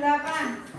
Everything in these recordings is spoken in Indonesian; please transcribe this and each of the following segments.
Ra.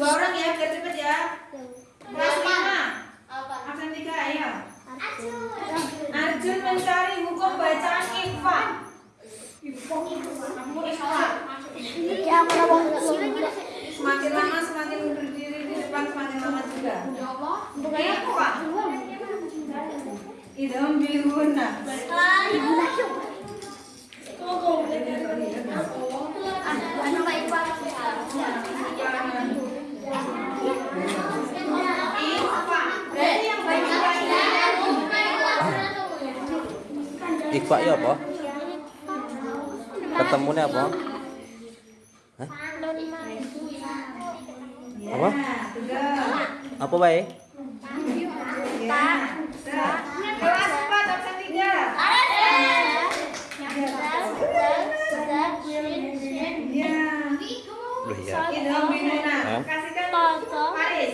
Dua orang ya biar cepet ya. Kelas lima. Absen tiga ayo. Arjun mencari hukum bacaan. Ya, mana bang? Semakin lama semakin berdiri di depan semakin lama juga. Bukannya Ini apa? Idgham biguna. Ano Ikhfa ya apa? Ketemunya apa? Hah? Apa? Apa wae? Iya. Loh ya. Kasihkan Paris.